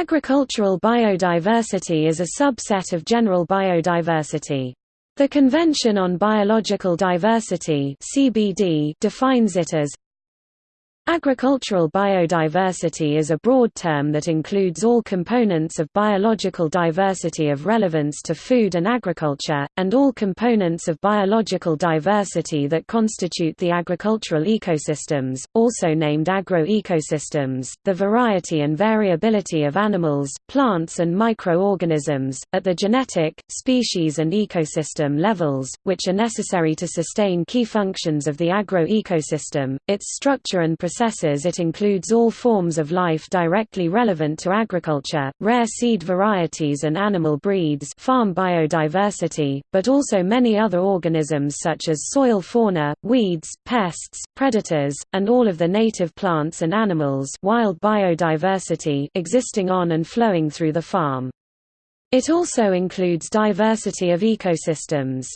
Agricultural biodiversity is a subset of general biodiversity. The Convention on Biological Diversity (CBD) defines it as Agricultural biodiversity is a broad term that includes all components of biological diversity of relevance to food and agriculture, and all components of biological diversity that constitute the agricultural ecosystems, also named agroecosystems, the variety and variability of animals, plants and microorganisms, at the genetic, species and ecosystem levels, which are necessary to sustain key functions of the agroecosystem, its structure and processes it includes all forms of life directly relevant to agriculture, rare seed varieties and animal breeds farm biodiversity, but also many other organisms such as soil fauna, weeds, pests, predators, and all of the native plants and animals wild biodiversity existing on and flowing through the farm. It also includes diversity of ecosystems.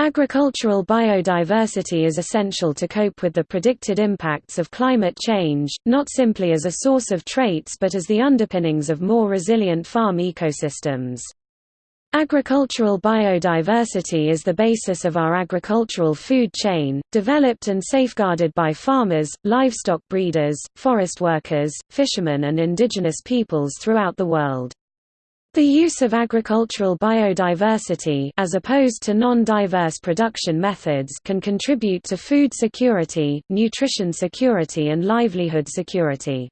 Agricultural biodiversity is essential to cope with the predicted impacts of climate change, not simply as a source of traits but as the underpinnings of more resilient farm ecosystems. Agricultural biodiversity is the basis of our agricultural food chain, developed and safeguarded by farmers, livestock breeders, forest workers, fishermen and indigenous peoples throughout the world. The use of agricultural biodiversity as opposed to non-diverse production methods can contribute to food security, nutrition security and livelihood security.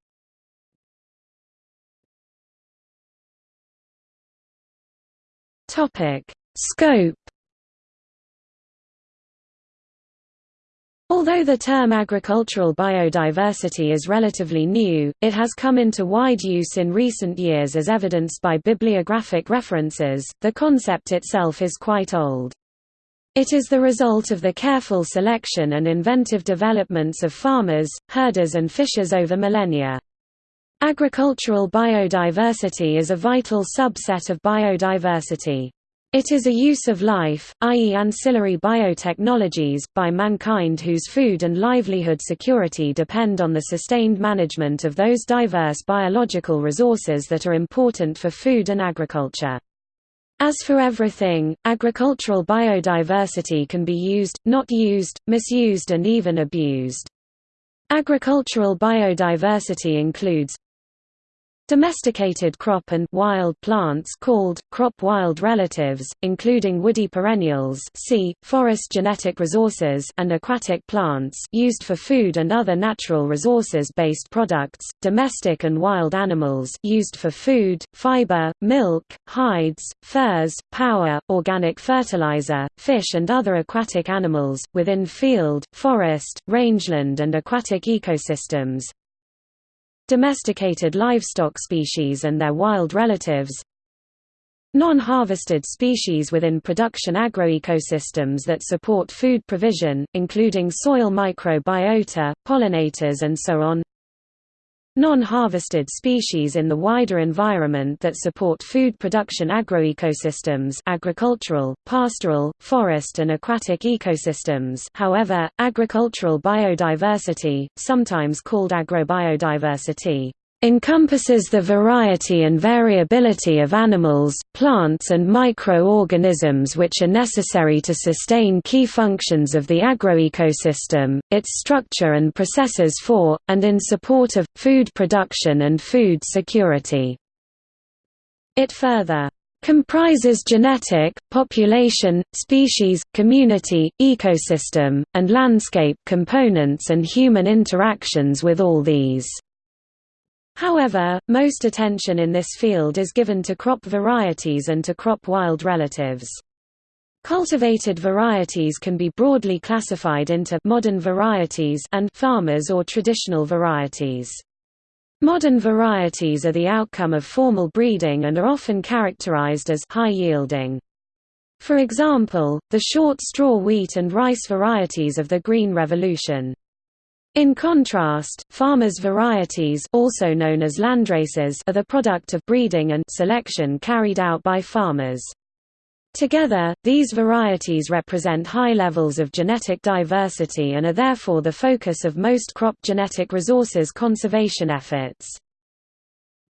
Topic: Scope Although the term agricultural biodiversity is relatively new, it has come into wide use in recent years as evidenced by bibliographic references. The concept itself is quite old. It is the result of the careful selection and inventive developments of farmers, herders and fishers over millennia. Agricultural biodiversity is a vital subset of biodiversity. It is a use of life, i.e. ancillary biotechnologies, by mankind whose food and livelihood security depend on the sustained management of those diverse biological resources that are important for food and agriculture. As for everything, agricultural biodiversity can be used, not used, misused and even abused. Agricultural biodiversity includes Domesticated crop and wild plants called crop wild relatives, including woody perennials see, forest genetic resources and aquatic plants used for food and other natural resources-based products, domestic and wild animals used for food, fiber, milk, hides, furs, power, organic fertilizer, fish and other aquatic animals, within field, forest, rangeland and aquatic ecosystems, domesticated livestock species and their wild relatives, non-harvested species within production agroecosystems that support food provision, including soil microbiota, pollinators and so on non-harvested species in the wider environment that support food production agroecosystems agricultural, pastoral, forest and aquatic ecosystems. However, agricultural biodiversity, sometimes called agrobiodiversity, encompasses the variety and variability of animals, plants and microorganisms which are necessary to sustain key functions of the agroecosystem, its structure and processes for, and in support of, food production and food security. It further comprises genetic, population, species, community, ecosystem, and landscape components and human interactions with all these. However, most attention in this field is given to crop varieties and to crop wild relatives. Cultivated varieties can be broadly classified into modern varieties and farmers or traditional varieties. Modern varieties are the outcome of formal breeding and are often characterized as high yielding. For example, the short straw wheat and rice varieties of the Green Revolution. In contrast, farmers' varieties also known as landraces are the product of breeding and selection carried out by farmers. Together, these varieties represent high levels of genetic diversity and are therefore the focus of most crop genetic resources conservation efforts.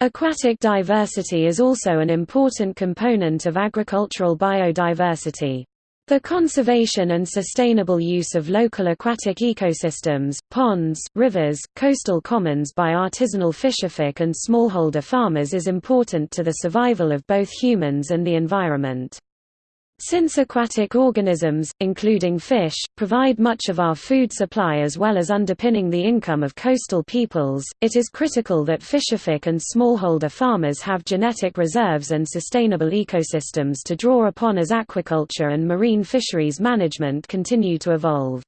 Aquatic diversity is also an important component of agricultural biodiversity. The conservation and sustainable use of local aquatic ecosystems, ponds, rivers, coastal commons by artisanal fisherfolk and smallholder farmers is important to the survival of both humans and the environment. Since aquatic organisms, including fish, provide much of our food supply as well as underpinning the income of coastal peoples, it is critical that fisherfolk and smallholder farmers have genetic reserves and sustainable ecosystems to draw upon as aquaculture and marine fisheries management continue to evolve.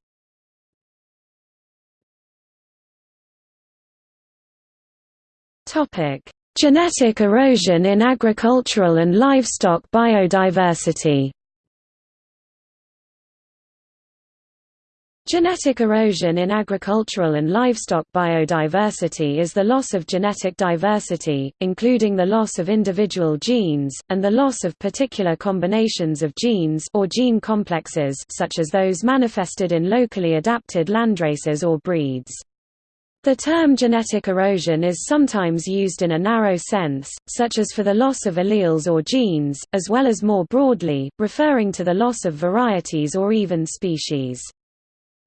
Genetic erosion in agricultural and livestock biodiversity Genetic erosion in agricultural and livestock biodiversity is the loss of genetic diversity, including the loss of individual genes, and the loss of particular combinations of genes or gene complexes such as those manifested in locally adapted landraces or breeds. The term genetic erosion is sometimes used in a narrow sense, such as for the loss of alleles or genes, as well as more broadly, referring to the loss of varieties or even species.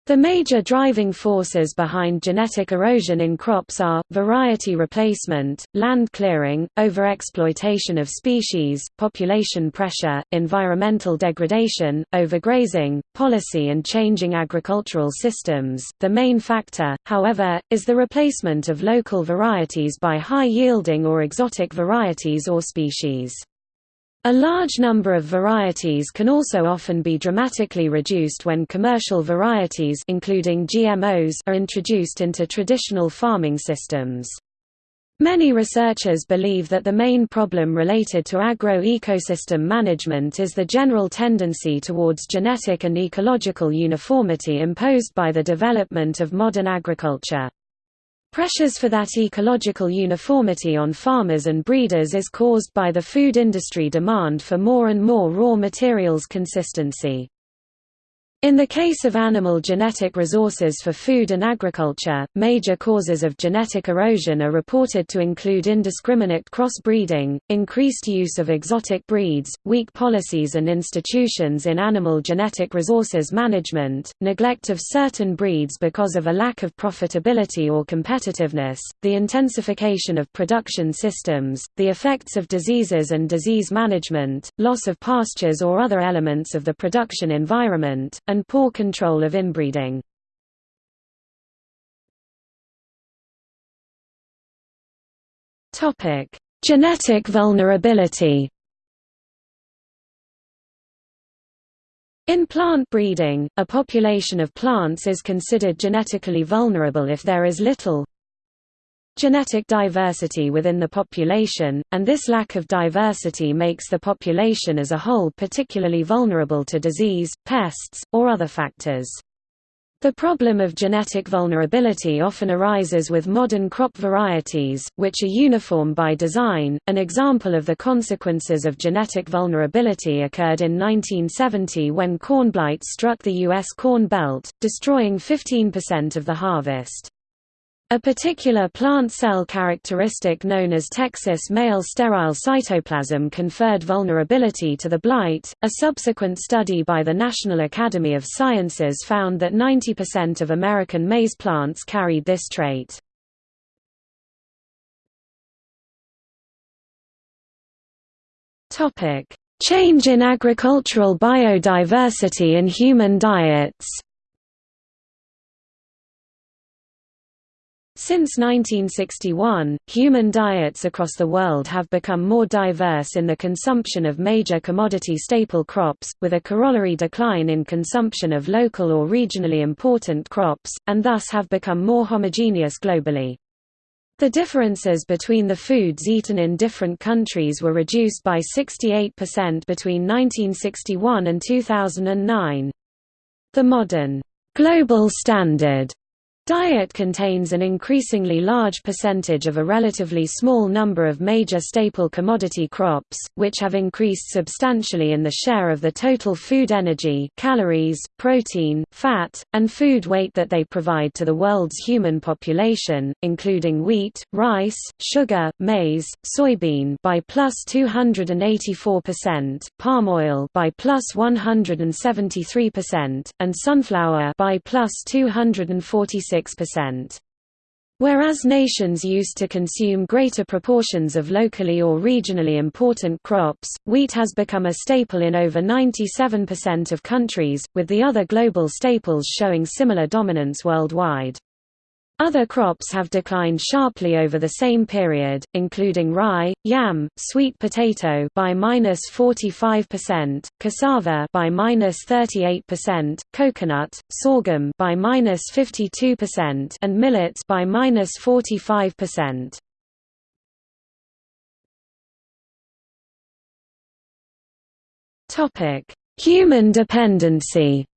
The major driving forces behind genetic erosion in crops are, variety replacement, land clearing, overexploitation of species, population pressure, environmental degradation, overgrazing, policy and changing agricultural systems. The main factor, however, is the replacement of local varieties by high-yielding or exotic varieties or species. A large number of varieties can also often be dramatically reduced when commercial varieties including GMOs are introduced into traditional farming systems. Many researchers believe that the main problem related to agro-ecosystem management is the general tendency towards genetic and ecological uniformity imposed by the development of modern agriculture. Pressures for that ecological uniformity on farmers and breeders is caused by the food industry demand for more and more raw materials consistency. In the case of animal genetic resources for food and agriculture, major causes of genetic erosion are reported to include indiscriminate crossbreeding, increased use of exotic breeds, weak policies and institutions in animal genetic resources management, neglect of certain breeds because of a lack of profitability or competitiveness, the intensification of production systems, the effects of diseases and disease management, loss of pastures or other elements of the production environment, and poor control of inbreeding. Topic Genetic vulnerability In plant breeding, a population of plants is considered genetically vulnerable if there is little genetic diversity within the population, and this lack of diversity makes the population as a whole particularly vulnerable to disease, pests, or other factors. The problem of genetic vulnerability often arises with modern crop varieties, which are uniform by design. An example of the consequences of genetic vulnerability occurred in 1970 when corn blight struck the U.S. Corn Belt, destroying 15% of the harvest. A particular plant cell characteristic known as Texas male sterile cytoplasm conferred vulnerability to the blight. A subsequent study by the National Academy of Sciences found that 90% of American maize plants carried this trait. Topic: Change in agricultural biodiversity and human diets. Since 1961, human diets across the world have become more diverse in the consumption of major commodity staple crops, with a corollary decline in consumption of local or regionally important crops, and thus have become more homogeneous globally. The differences between the foods eaten in different countries were reduced by 68% between 1961 and 2009. The modern global standard Diet contains an increasingly large percentage of a relatively small number of major staple commodity crops, which have increased substantially in the share of the total food energy calories, protein, fat, and food weight that they provide to the world's human population, including wheat, rice, sugar, maize, soybean by plus 284%, palm oil by plus 173%, and sunflower by plus 246 6%. Whereas nations used to consume greater proportions of locally or regionally important crops, wheat has become a staple in over 97% of countries, with the other global staples showing similar dominance worldwide. Other crops have declined sharply over the same period, including rye, yam, sweet potato by -45%, cassava by -38%, coconut, sorghum by -52%, and millets by -45%. Topic: Human dependency.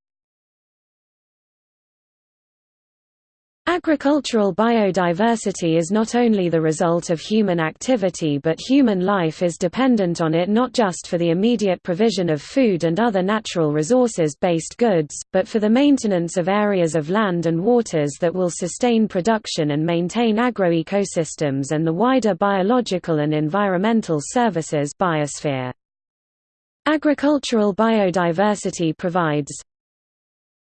Agricultural biodiversity is not only the result of human activity but human life is dependent on it not just for the immediate provision of food and other natural resources-based goods, but for the maintenance of areas of land and waters that will sustain production and maintain agroecosystems and the wider biological and environmental services biosphere. Agricultural biodiversity provides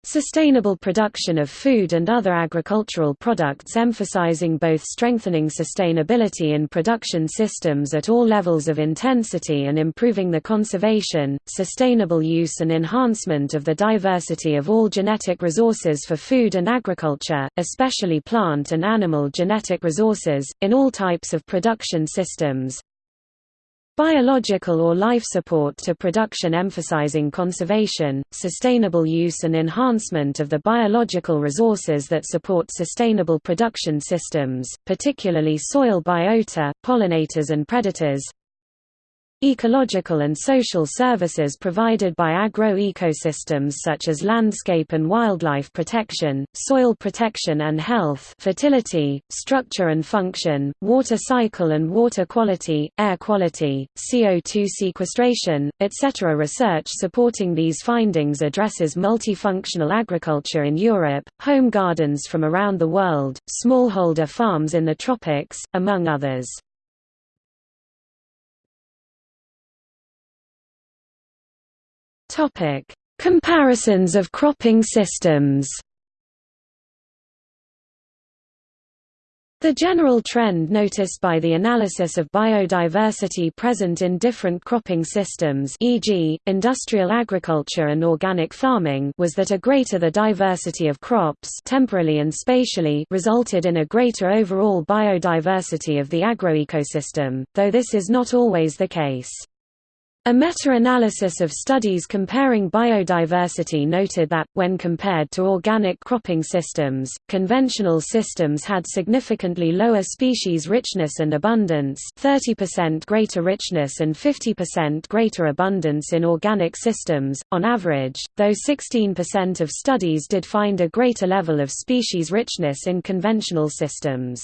Sustainable production of food and other agricultural products emphasizing both strengthening sustainability in production systems at all levels of intensity and improving the conservation, sustainable use and enhancement of the diversity of all genetic resources for food and agriculture, especially plant and animal genetic resources, in all types of production systems, Biological or life support to production emphasizing conservation, sustainable use and enhancement of the biological resources that support sustainable production systems, particularly soil biota, pollinators and predators Ecological and social services provided by agro-ecosystems such as landscape and wildlife protection, soil protection and health fertility, structure and function, water cycle and water quality, air quality, CO2 sequestration, etc. Research supporting these findings addresses multifunctional agriculture in Europe, home gardens from around the world, smallholder farms in the tropics, among others. Topic: Comparisons of cropping systems. The general trend noticed by the analysis of biodiversity present in different cropping systems e.g., industrial agriculture and organic farming was that a greater the diversity of crops temporally and spatially resulted in a greater overall biodiversity of the agroecosystem, though this is not always the case. A meta-analysis of studies comparing biodiversity noted that, when compared to organic cropping systems, conventional systems had significantly lower species richness and abundance 30% greater richness and 50% greater abundance in organic systems, on average, though 16% of studies did find a greater level of species richness in conventional systems.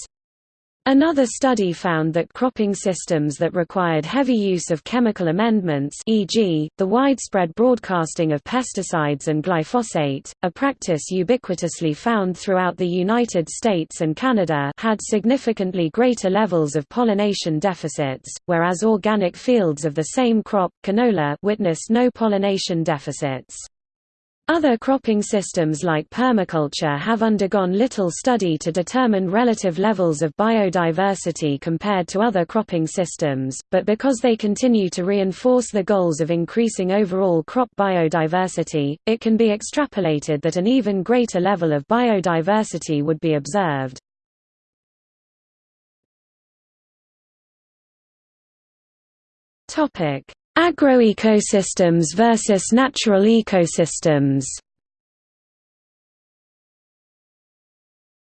Another study found that cropping systems that required heavy use of chemical amendments e.g., the widespread broadcasting of pesticides and glyphosate, a practice ubiquitously found throughout the United States and Canada had significantly greater levels of pollination deficits, whereas organic fields of the same crop canola witnessed no pollination deficits. Other cropping systems like permaculture have undergone little study to determine relative levels of biodiversity compared to other cropping systems, but because they continue to reinforce the goals of increasing overall crop biodiversity, it can be extrapolated that an even greater level of biodiversity would be observed. Topic: Agroecosystems versus natural ecosystems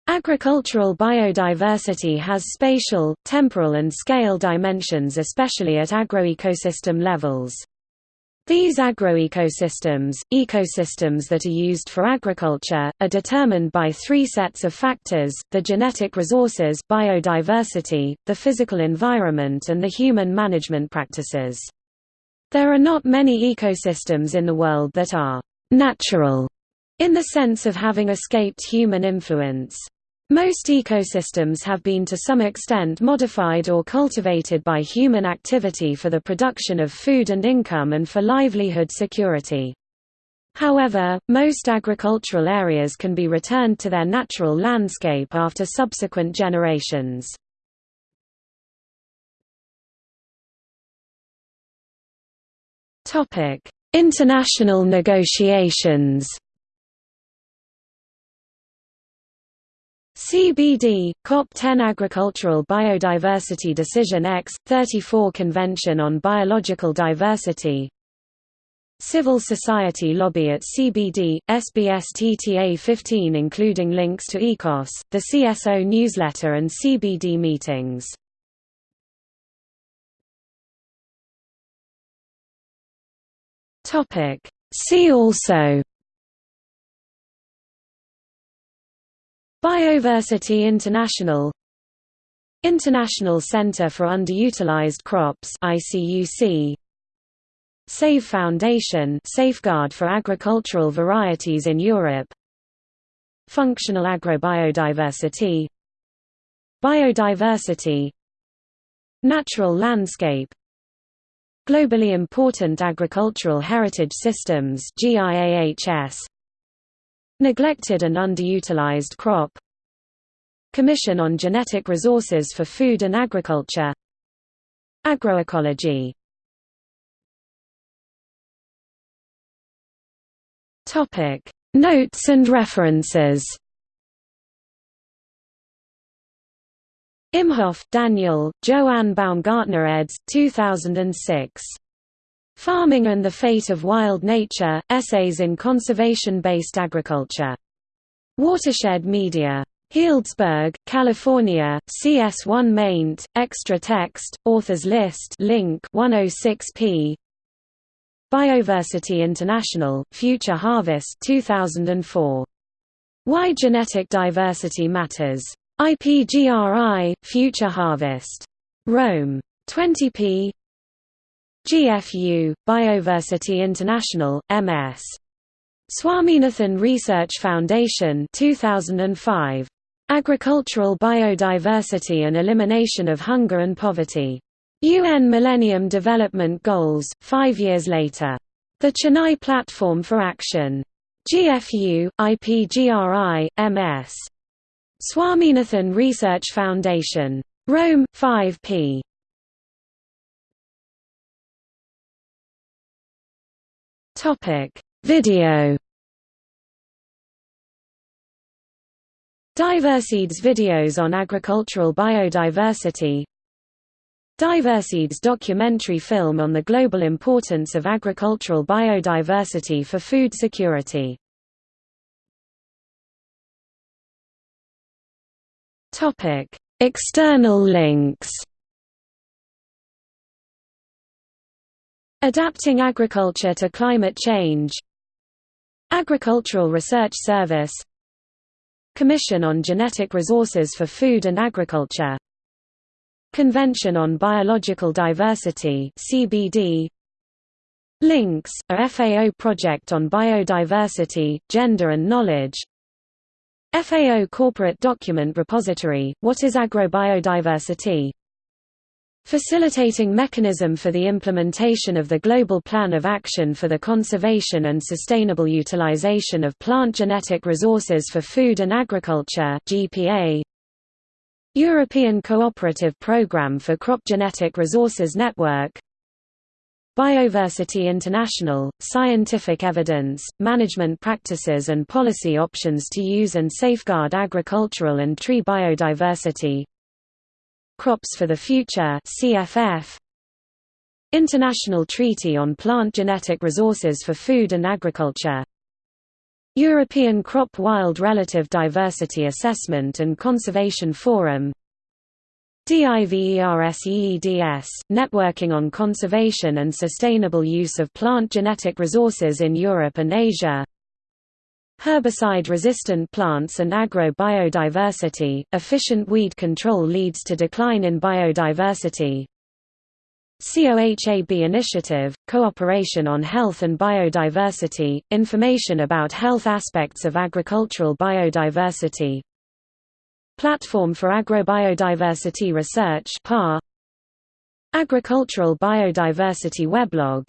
Agricultural biodiversity has spatial, temporal and scale dimensions especially at agroecosystem levels. These agroecosystems, ecosystems that are used for agriculture, are determined by three sets of factors, the genetic resources biodiversity, the physical environment and the human management practices. There are not many ecosystems in the world that are «natural» in the sense of having escaped human influence. Most ecosystems have been to some extent modified or cultivated by human activity for the production of food and income and for livelihood security. However, most agricultural areas can be returned to their natural landscape after subsequent generations. International negotiations CBD, COP10 Agricultural Biodiversity Decision X, 34 Convention on Biological Diversity. Civil Society Lobby at CBD, SBS TTA 15 including links to ECOS, the CSO newsletter and CBD meetings See also Bioversity International International Center for Underutilized Crops ICUC SAVE Foundation Safeguard for Agricultural Varieties in Europe Functional Agrobiodiversity Biodiversity Natural landscape Globally important agricultural heritage systems Neglected and underutilized crop. Commission on Genetic Resources for Food and Agriculture. Agroecology. Notes and references Imhoff, Daniel, Joanne Baumgartner eds. 2006. Farming and the Fate of Wild Nature, Essays in Conservation-Based Agriculture. Watershed Media. Healdsburg, California, CS1 maint, extra text, authors list link 106p Bioversity International, Future Harvest 2004. Why Genetic Diversity Matters. IPGRI, Future Harvest. Rome. 20p GFU, Bioversity International, MS. Swaminathan Research Foundation 2005. Agricultural Biodiversity and Elimination of Hunger and Poverty. UN Millennium Development Goals, five years later. The Chennai Platform for Action. GFU, IPGRI, MS. Swaminathan Research Foundation. Rome, 5 p. Video Diverseeds videos on agricultural biodiversity Diverseeds documentary film on the global importance of agricultural biodiversity for food security External links. Adapting agriculture to climate change. Agricultural Research Service. Commission on Genetic Resources for Food and Agriculture. Convention on Biological Diversity CBD Links, a FAO project on biodiversity, gender and knowledge FAO Corporate Document Repository, What is Agrobiodiversity? Facilitating mechanism for the implementation of the Global Plan of Action for the Conservation and Sustainable Utilization of Plant Genetic Resources for Food and Agriculture GPA. European Cooperative Programme for Crop Genetic Resources Network Bioversity International, scientific evidence, management practices and policy options to use and safeguard agricultural and tree biodiversity. Crops for the Future CFF International Treaty on Plant Genetic Resources for Food and Agriculture. European Crop Wild Relative Diversity Assessment and Conservation Forum DIVERSEEDS, Networking on Conservation and Sustainable Use of Plant Genetic Resources in Europe and Asia. Herbicide-resistant plants and agro-biodiversity, efficient weed control leads to decline in biodiversity. COHAB Initiative, Cooperation on Health and Biodiversity, information about health aspects of agricultural biodiversity Platform for Agrobiodiversity Research PAR Agricultural Biodiversity Weblog.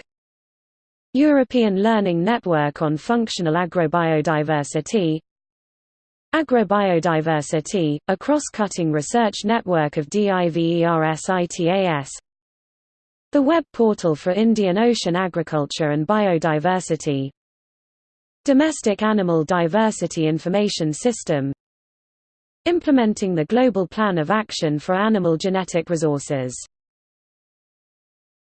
European Learning Network on Functional Agrobiodiversity. Agrobiodiversity, a cross-cutting research network of DIVERSITAS The web portal for Indian Ocean Agriculture and Biodiversity. Domestic Animal Diversity Information System Implementing the Global Plan of Action for Animal Genetic Resources